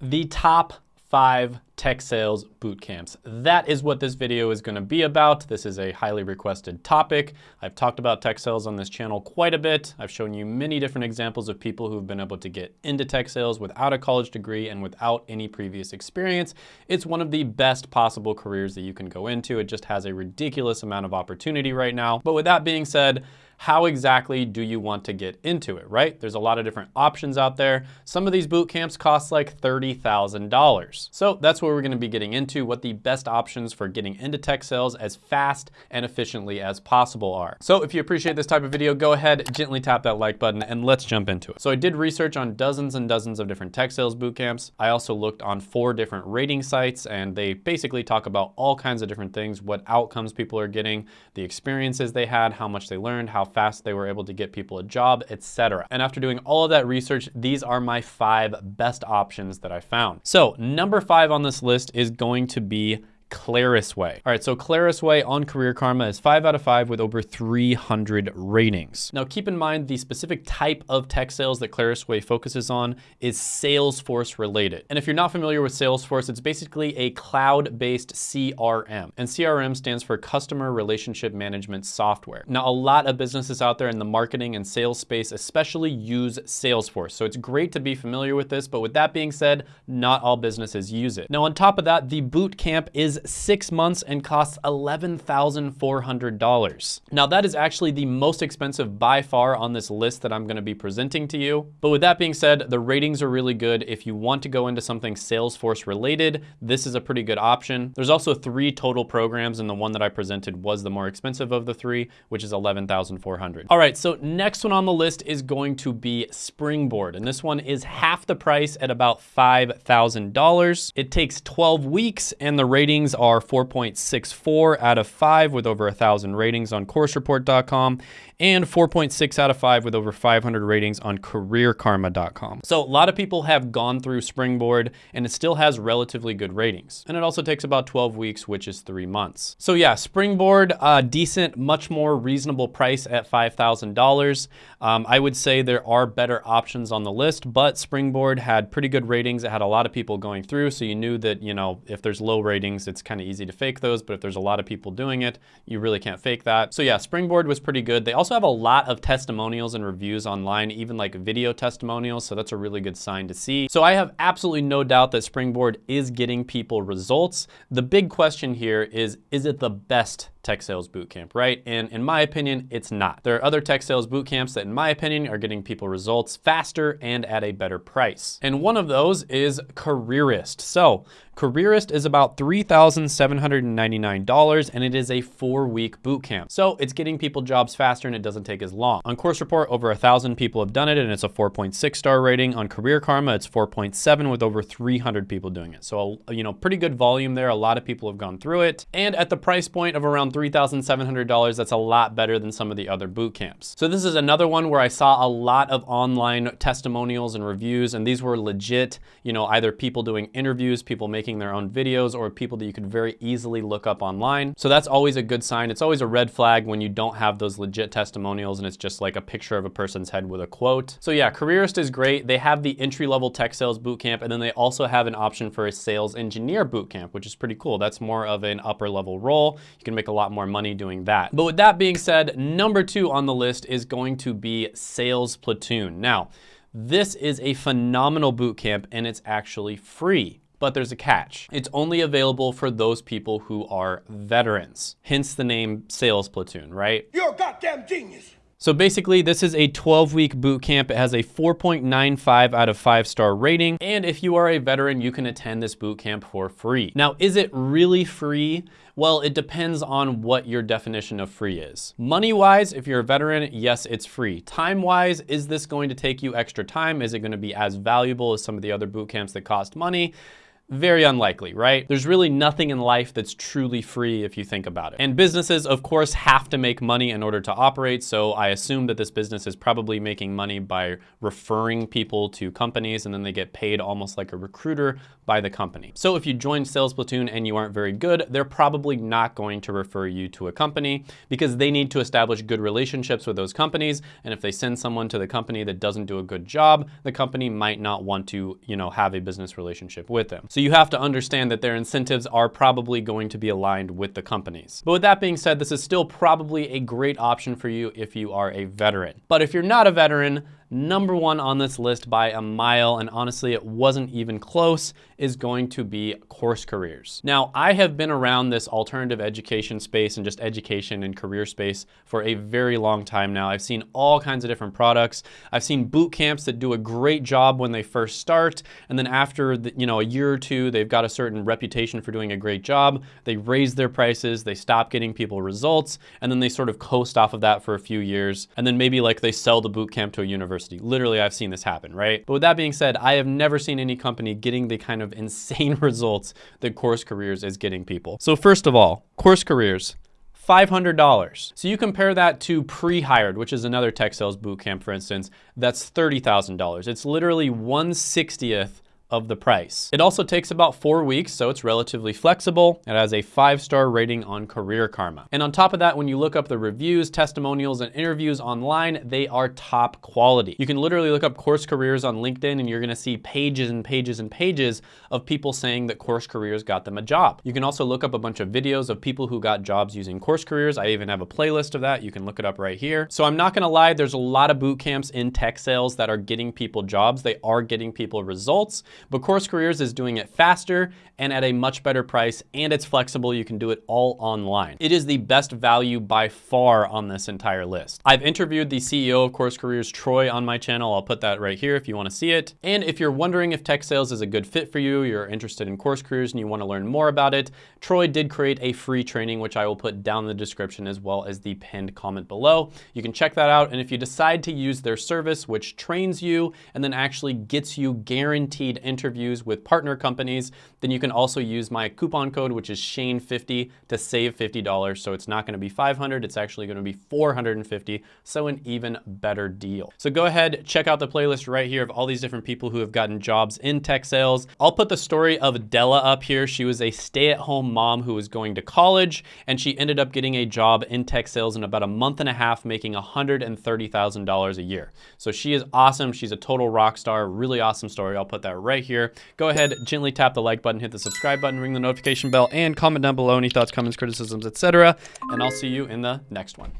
the top five tech sales boot camps. That is what this video is gonna be about. This is a highly requested topic. I've talked about tech sales on this channel quite a bit. I've shown you many different examples of people who've been able to get into tech sales without a college degree and without any previous experience. It's one of the best possible careers that you can go into. It just has a ridiculous amount of opportunity right now. But with that being said, how exactly do you want to get into it, right? There's a lot of different options out there. Some of these boot camps cost like $30,000. So that's what we're gonna be getting into, what the best options for getting into tech sales as fast and efficiently as possible are. So if you appreciate this type of video, go ahead, gently tap that like button and let's jump into it. So I did research on dozens and dozens of different tech sales boot camps. I also looked on four different rating sites and they basically talk about all kinds of different things, what outcomes people are getting, the experiences they had, how much they learned, how fast they were able to get people a job, etc. And after doing all of that research, these are my five best options that I found. So number five on this list is going to be Clarusway. All right, so Clarusway on Career Karma is five out of five with over 300 ratings. Now keep in mind the specific type of tech sales that Clarusway focuses on is Salesforce related. And if you're not familiar with Salesforce, it's basically a cloud-based CRM. And CRM stands for Customer Relationship Management Software. Now a lot of businesses out there in the marketing and sales space especially use Salesforce. So it's great to be familiar with this, but with that being said, not all businesses use it. Now on top of that, the boot camp is six months and costs $11,400. Now that is actually the most expensive by far on this list that I'm gonna be presenting to you. But with that being said, the ratings are really good. If you want to go into something Salesforce related, this is a pretty good option. There's also three total programs and the one that I presented was the more expensive of the three, which is 11,400. All right, so next one on the list is going to be Springboard. And this one is half the price at about $5,000. It takes 12 weeks and the ratings ratings are 4.64 out of 5 with over 1,000 ratings on coursereport.com and 4.6 out of 5 with over 500 ratings on careerkarma.com. So a lot of people have gone through Springboard and it still has relatively good ratings. And it also takes about 12 weeks, which is three months. So yeah, Springboard, uh, decent, much more reasonable price at $5,000. Um, I would say there are better options on the list, but Springboard had pretty good ratings. It had a lot of people going through, so you knew that, you know, if there's low ratings, it's kind of easy to fake those, but if there's a lot of people doing it, you really can't fake that. So yeah, Springboard was pretty good. They also have a lot of testimonials and reviews online, even like video testimonials, so that's a really good sign to see. So I have absolutely no doubt that Springboard is getting people results. The big question here is, is it the best tech sales bootcamp, right? And in my opinion, it's not. There are other tech sales bootcamps that in my opinion are getting people results faster and at a better price. And one of those is Careerist. So Careerist is about $3,799 and it is a four week bootcamp. So it's getting people jobs faster and it doesn't take as long. On Course Report, over a thousand people have done it and it's a 4.6 star rating. On Career Karma, it's 4.7 with over 300 people doing it. So, you know, pretty good volume there. A lot of people have gone through it. And at the price point of around $3,700, that's a lot better than some of the other boot camps. So this is another one where I saw a lot of online testimonials and reviews, and these were legit, you know, either people doing interviews, people making their own videos, or people that you could very easily look up online. So that's always a good sign. It's always a red flag when you don't have those legit testimonials and it's just like a picture of a person's head with a quote. So yeah, Careerist is great. They have the entry-level tech sales bootcamp, and then they also have an option for a sales engineer bootcamp, which is pretty cool. That's more of an upper level role. You can make a lot lot more money doing that. But with that being said, number two on the list is going to be Sales Platoon. Now, this is a phenomenal bootcamp and it's actually free. But there's a catch. It's only available for those people who are veterans. Hence the name Sales Platoon, right? You're a goddamn genius. So basically, this is a 12-week boot camp. It has a 4.95 out of 5-star rating. And if you are a veteran, you can attend this boot camp for free. Now, is it really free? Well, it depends on what your definition of free is. Money-wise, if you're a veteran, yes, it's free. Time-wise, is this going to take you extra time? Is it gonna be as valuable as some of the other boot camps that cost money? Very unlikely, right? There's really nothing in life that's truly free if you think about it. And businesses, of course, have to make money in order to operate. So I assume that this business is probably making money by referring people to companies and then they get paid almost like a recruiter by the company. So if you join Sales Platoon and you aren't very good, they're probably not going to refer you to a company because they need to establish good relationships with those companies. And if they send someone to the company that doesn't do a good job, the company might not want to, you know, have a business relationship with them. So you have to understand that their incentives are probably going to be aligned with the companies. But with that being said, this is still probably a great option for you if you are a veteran. But if you're not a veteran, number one on this list by a mile, and honestly, it wasn't even close, is going to be course careers. Now, I have been around this alternative education space and just education and career space for a very long time now. I've seen all kinds of different products. I've seen boot camps that do a great job when they first start, and then after the, you know a year or two, they've got a certain reputation for doing a great job. They raise their prices, they stop getting people results, and then they sort of coast off of that for a few years, and then maybe like they sell the boot camp to a university university. Literally, I've seen this happen, right? But with that being said, I have never seen any company getting the kind of insane results that Course Careers is getting people. So first of all, Course Careers, $500. So you compare that to Prehired, which is another tech sales bootcamp, for instance, that's $30,000. It's literally 1 60th of the price. It also takes about four weeks, so it's relatively flexible. It has a five-star rating on Career Karma. And on top of that, when you look up the reviews, testimonials, and interviews online, they are top quality. You can literally look up course careers on LinkedIn and you're gonna see pages and pages and pages of people saying that course careers got them a job. You can also look up a bunch of videos of people who got jobs using course careers. I even have a playlist of that. You can look it up right here. So I'm not gonna lie, there's a lot of boot camps in tech sales that are getting people jobs. They are getting people results, but Course Careers is doing it faster and at a much better price, and it's flexible. You can do it all online. It is the best value by far on this entire list. I've interviewed the CEO of Course Careers, Troy, on my channel. I'll put that right here if you wanna see it. And if you're wondering if tech sales is a good fit for you, you're interested in Course Careers and you wanna learn more about it, Troy did create a free training, which I will put down in the description as well as the pinned comment below. You can check that out. And if you decide to use their service, which trains you and then actually gets you guaranteed interviews with partner companies, then you can also use my coupon code, which is Shane50 to save $50. So it's not gonna be 500, it's actually gonna be 450. So an even better deal. So go ahead, check out the playlist right here of all these different people who have gotten jobs in tech sales. I'll put the story of Della up here. She was a stay-at-home mom who was going to college and she ended up getting a job in tech sales in about a month and a half, making $130,000 a year. So she is awesome. She's a total rock star, really awesome story. I'll put that right here. Go ahead, gently tap the like button, hit the subscribe button, ring the notification bell, and comment down below any thoughts, comments, criticisms, etc. And I'll see you in the next one.